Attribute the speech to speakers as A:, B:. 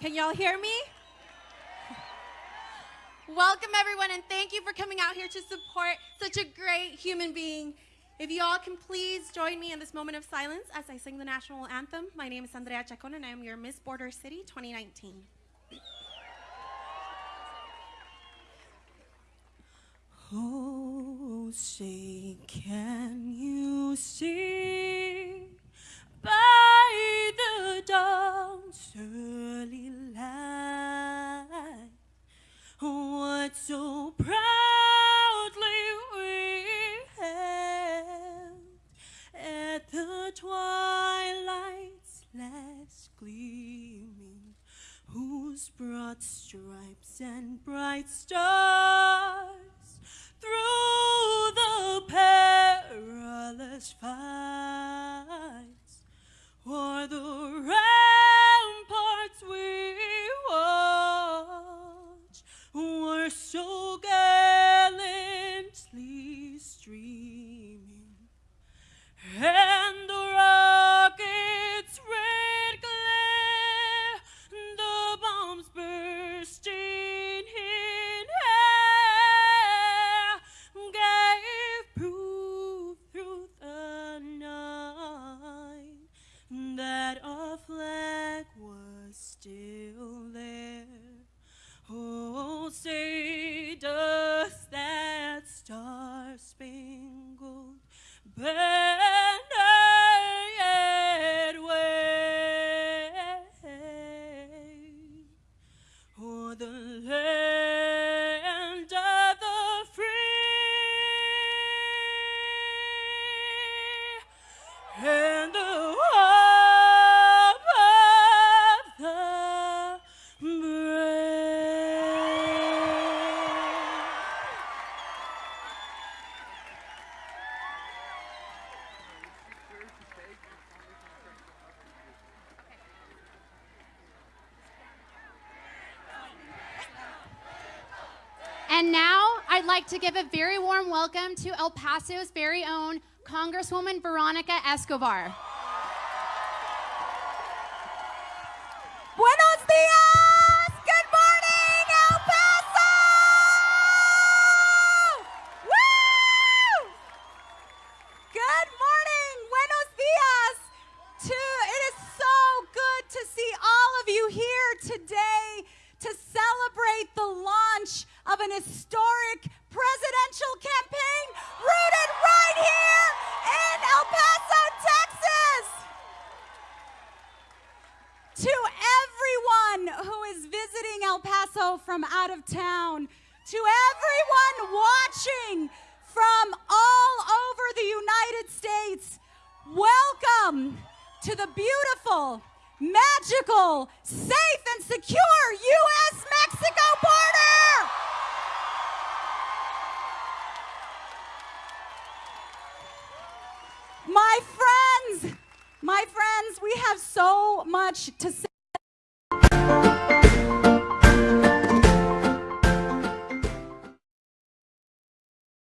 A: Can y'all hear me? Welcome, everyone, and thank you for coming out here to support such a great human being. If you all can please join me in this moment of silence as I sing the national anthem. My name is Andrea Chacon, and I am your Miss Border City 2019.
B: Oh, say, can you see broad stripes and bright stars and
C: now I'd like to give a very warm welcome to El Paso's very own Congresswoman Veronica Escobar.
B: Buenos dias! Good morning, El Paso! Woo! Good morning, buenos dias! To, it is so good to see all of you here today to celebrate the launch of an historic presidential campaign rooted right here El Paso from out of town, to everyone watching from all over the United States, welcome to the beautiful, magical, safe, and secure U.S. Mexico border! My friends, my friends, we have so much to say.